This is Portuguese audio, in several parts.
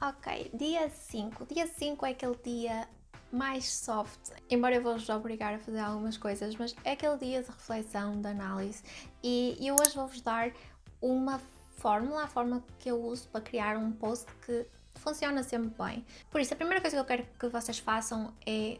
Ok, dia 5. Dia 5 é aquele dia mais soft, embora eu vos obrigar a fazer algumas coisas, mas é aquele dia de reflexão, de análise e eu hoje vou-vos dar uma fórmula, a forma que eu uso para criar um post que funciona sempre bem. Por isso, a primeira coisa que eu quero que vocês façam é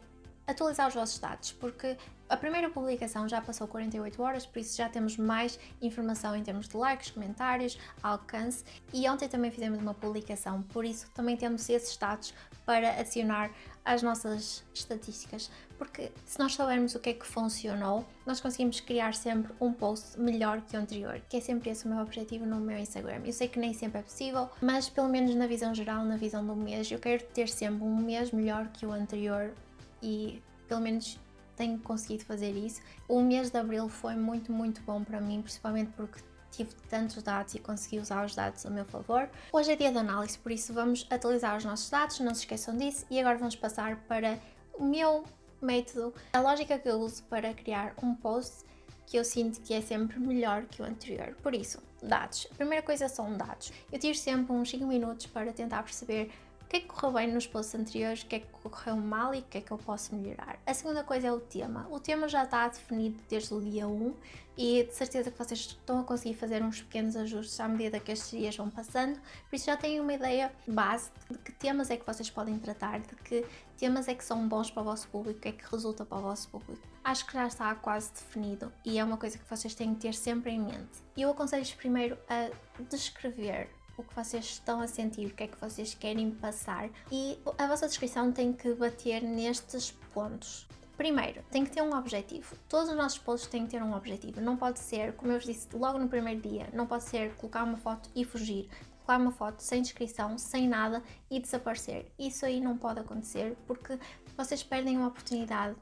atualizar os vossos dados, porque a primeira publicação já passou 48 horas, por isso já temos mais informação em termos de likes, comentários, alcance e ontem também fizemos uma publicação, por isso também temos esses dados para adicionar às nossas estatísticas, porque se nós soubermos o que é que funcionou, nós conseguimos criar sempre um post melhor que o anterior, que é sempre esse o meu objetivo no meu Instagram. Eu sei que nem sempre é possível, mas pelo menos na visão geral, na visão do mês, eu quero ter sempre um mês melhor que o anterior e pelo menos tenho conseguido fazer isso. O mês de Abril foi muito, muito bom para mim, principalmente porque tive tantos dados e consegui usar os dados a meu favor. Hoje é dia de análise, por isso vamos atualizar os nossos dados, não se esqueçam disso, e agora vamos passar para o meu método, a lógica que eu uso para criar um post que eu sinto que é sempre melhor que o anterior. Por isso, dados. A primeira coisa são dados. Eu tiro sempre uns 5 minutos para tentar perceber que é que correu bem nos posts anteriores, o que é que correu mal e o que é que eu posso melhorar. A segunda coisa é o tema. O tema já está definido desde o dia 1 e de certeza que vocês estão a conseguir fazer uns pequenos ajustes à medida que estes dias vão passando, por isso já têm uma ideia base de que temas é que vocês podem tratar, de que temas é que são bons para o vosso público, o que é que resulta para o vosso público. Acho que já está quase definido e é uma coisa que vocês têm que ter sempre em mente. E eu aconselho-vos primeiro a descrever o que vocês estão a sentir, o que é que vocês querem passar e a vossa descrição tem que bater nestes pontos. Primeiro, tem que ter um objetivo. Todos os nossos posts têm que ter um objetivo. Não pode ser, como eu vos disse logo no primeiro dia, não pode ser colocar uma foto e fugir. Colocar uma foto sem descrição, sem nada e desaparecer. Isso aí não pode acontecer porque vocês perdem uma oportunidade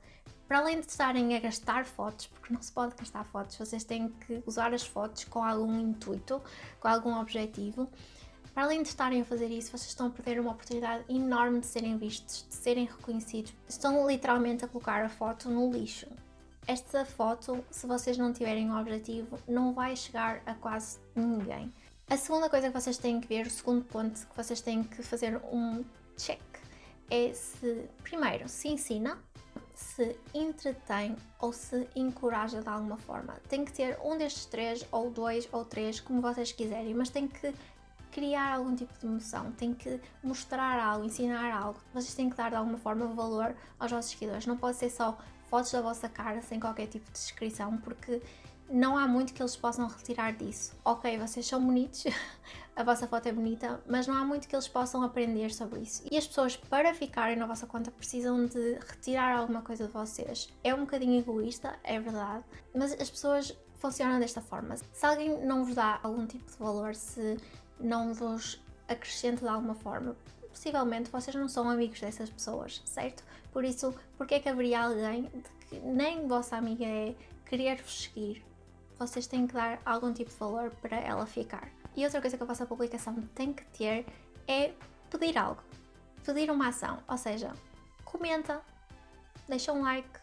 para além de estarem a gastar fotos, porque não se pode gastar fotos, vocês têm que usar as fotos com algum intuito, com algum objetivo. Para além de estarem a fazer isso, vocês estão a perder uma oportunidade enorme de serem vistos, de serem reconhecidos. Estão literalmente a colocar a foto no lixo. Esta foto, se vocês não tiverem um objetivo, não vai chegar a quase ninguém. A segunda coisa que vocês têm que ver, o segundo ponto que vocês têm que fazer um check, é se, primeiro, se ensina, se entretém ou se encoraja de alguma forma. Tem que ter um destes três, ou dois, ou três, como vocês quiserem, mas tem que criar algum tipo de emoção, tem que mostrar algo, ensinar algo. Vocês têm que dar de alguma forma valor aos vossos seguidores. Não pode ser só fotos da vossa cara sem qualquer tipo de descrição, porque não há muito que eles possam retirar disso. Ok, vocês são bonitos, a vossa foto é bonita, mas não há muito que eles possam aprender sobre isso. E as pessoas, para ficarem na vossa conta, precisam de retirar alguma coisa de vocês. É um bocadinho egoísta, é verdade, mas as pessoas funcionam desta forma. Se alguém não vos dá algum tipo de valor, se não vos acrescenta de alguma forma, possivelmente vocês não são amigos dessas pessoas, certo? Por isso, porque é que haveria alguém que nem vossa amiga é querer-vos seguir vocês têm que dar algum tipo de valor para ela ficar. E outra coisa que a vossa publicação tem que ter é pedir algo, pedir uma ação, ou seja, comenta, deixa um like,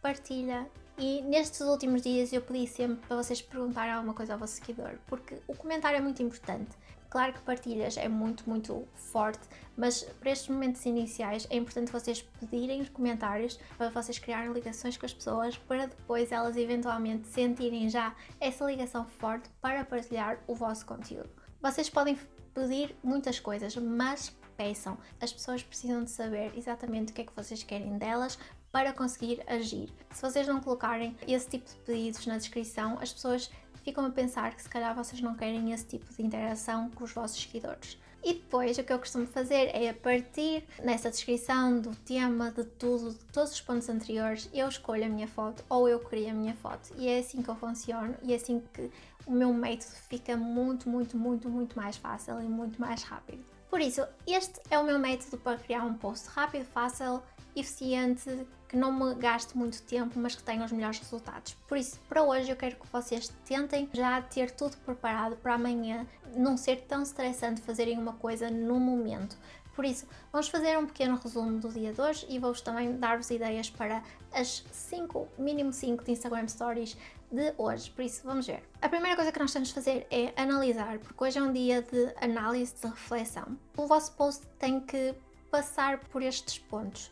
partilha e nestes últimos dias eu pedi sempre para vocês perguntarem alguma coisa ao vosso seguidor, porque o comentário é muito importante. Claro que partilhas é muito, muito forte, mas para estes momentos iniciais é importante vocês pedirem os comentários para vocês criarem ligações com as pessoas para depois elas eventualmente sentirem já essa ligação forte para partilhar o vosso conteúdo. Vocês podem pedir muitas coisas, mas peçam. As pessoas precisam de saber exatamente o que é que vocês querem delas para conseguir agir. Se vocês não colocarem esse tipo de pedidos na descrição, as pessoas ficam a pensar que se calhar vocês não querem esse tipo de interação com os vossos seguidores. E depois o que eu costumo fazer é a partir nessa descrição do tema, de tudo, de todos os pontos anteriores, eu escolho a minha foto ou eu crio a minha foto. E é assim que eu funciono e é assim que o meu método fica muito, muito, muito, muito mais fácil e muito mais rápido. Por isso, este é o meu método para criar um post rápido, fácil eficiente, que não me gaste muito tempo, mas que tenha os melhores resultados. Por isso, para hoje eu quero que vocês tentem já ter tudo preparado para amanhã não ser tão estressante fazerem uma coisa no momento. Por isso, vamos fazer um pequeno resumo do dia de hoje e vou-vos também dar-vos ideias para as 5, mínimo 5 de Instagram Stories de hoje, por isso vamos ver. A primeira coisa que nós temos de fazer é analisar, porque hoje é um dia de análise, de reflexão. O vosso post tem que passar por estes pontos.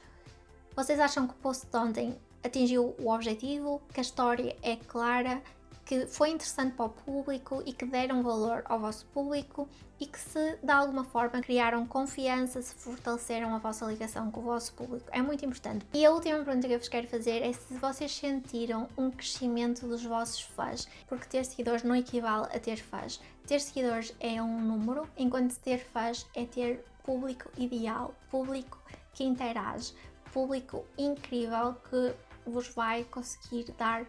Vocês acham que o post de ontem atingiu o objetivo, que a história é clara, que foi interessante para o público e que deram valor ao vosso público e que se de alguma forma criaram confiança, se fortaleceram a vossa ligação com o vosso público. É muito importante. E a última pergunta que eu vos quero fazer é se vocês sentiram um crescimento dos vossos fãs, porque ter seguidores não equivale a ter fãs. Ter seguidores é um número, enquanto ter fãs é ter público ideal, público que interage, público incrível que vos vai conseguir dar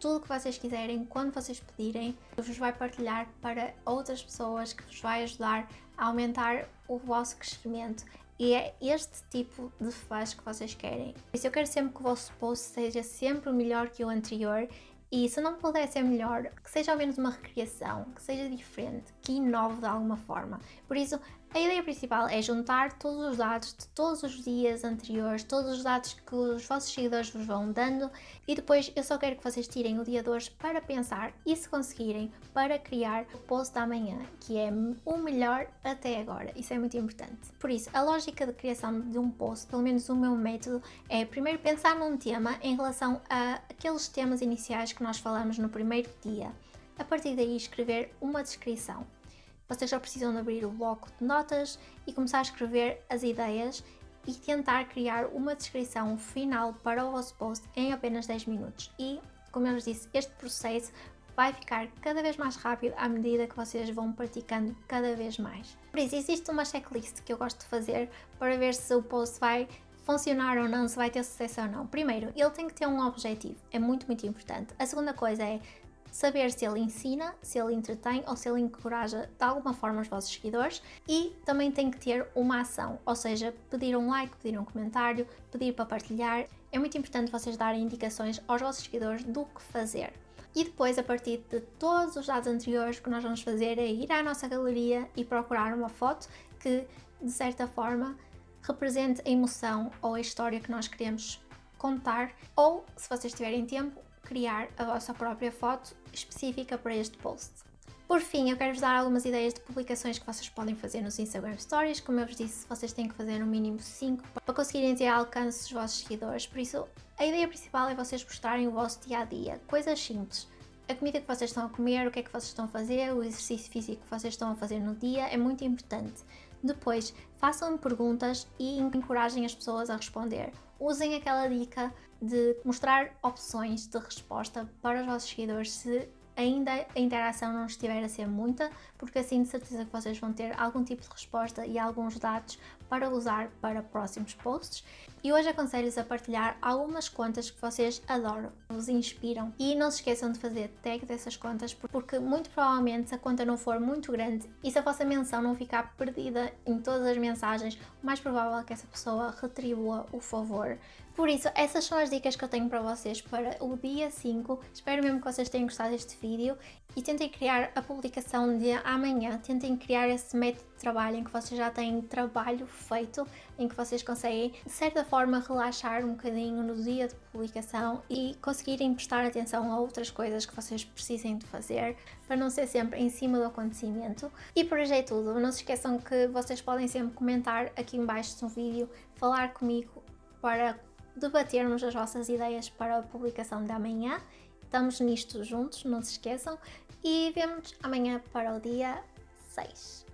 tudo o que vocês quiserem, quando vocês pedirem, vos vai partilhar para outras pessoas que vos vai ajudar a aumentar o vosso crescimento. E é este tipo de fãs que vocês querem. Por isso eu quero sempre que o vosso post seja sempre melhor que o anterior e se não puder ser melhor, que seja ao menos uma recriação, que seja diferente, que inove de alguma forma. Por isso, a ideia principal é juntar todos os dados de todos os dias anteriores, todos os dados que os vossos seguidores vos vão dando e depois eu só quero que vocês tirem o dia de hoje para pensar e se conseguirem para criar o post da manhã, que é o melhor até agora. Isso é muito importante. Por isso, a lógica de criação de um post, pelo menos o meu método, é primeiro pensar num tema em relação a aqueles temas iniciais que nós falamos no primeiro dia. A partir daí escrever uma descrição vocês já precisam de abrir o bloco de notas e começar a escrever as ideias e tentar criar uma descrição final para o vosso post em apenas 10 minutos. E, como eu vos disse, este processo vai ficar cada vez mais rápido à medida que vocês vão praticando cada vez mais. Por isso, existe uma checklist que eu gosto de fazer para ver se o post vai funcionar ou não, se vai ter sucesso ou não. Primeiro, ele tem que ter um objetivo, é muito, muito importante. A segunda coisa é saber se ele ensina, se ele entretém ou se ele encoraja de alguma forma os vossos seguidores e também tem que ter uma ação, ou seja, pedir um like, pedir um comentário, pedir para partilhar. É muito importante vocês darem indicações aos vossos seguidores do que fazer. E depois, a partir de todos os dados anteriores, o que nós vamos fazer é ir à nossa galeria e procurar uma foto que, de certa forma, represente a emoção ou a história que nós queremos contar, ou, se vocês tiverem tempo, criar a vossa própria foto específica para este post. Por fim, eu quero-vos dar algumas ideias de publicações que vocês podem fazer nos Instagram Stories. Como eu vos disse, vocês têm que fazer no mínimo 5 para conseguirem ter alcance dos vossos seguidores. Por isso, a ideia principal é vocês mostrarem o vosso dia-a-dia, -dia, coisas simples. A comida que vocês estão a comer, o que é que vocês estão a fazer, o exercício físico que vocês estão a fazer no dia é muito importante. Depois, façam perguntas e encorajem as pessoas a responder. Usem aquela dica de mostrar opções de resposta para os vossos seguidores se ainda a interação não estiver a ser muita, porque assim de certeza que vocês vão ter algum tipo de resposta e alguns dados para usar para próximos posts. E hoje aconselho-vos a partilhar algumas contas que vocês adoram, vos inspiram. E não se esqueçam de fazer tag dessas contas, porque muito provavelmente se a conta não for muito grande e se a vossa menção não ficar perdida em todas as mensagens, o mais provável é que essa pessoa retribua o favor por isso, essas são as dicas que eu tenho para vocês para o dia 5. Espero mesmo que vocês tenham gostado deste vídeo e tentem criar a publicação de amanhã. Tentem criar esse método de trabalho em que vocês já têm trabalho feito, em que vocês conseguem, de certa forma, relaxar um bocadinho no dia de publicação e conseguirem prestar atenção a outras coisas que vocês precisem de fazer para não ser sempre em cima do acontecimento. E por hoje é tudo. Não se esqueçam que vocês podem sempre comentar aqui embaixo no vídeo, falar comigo para debatermos as vossas ideias para a publicação de amanhã. Estamos nisto juntos, não se esqueçam. E vemos amanhã para o dia 6.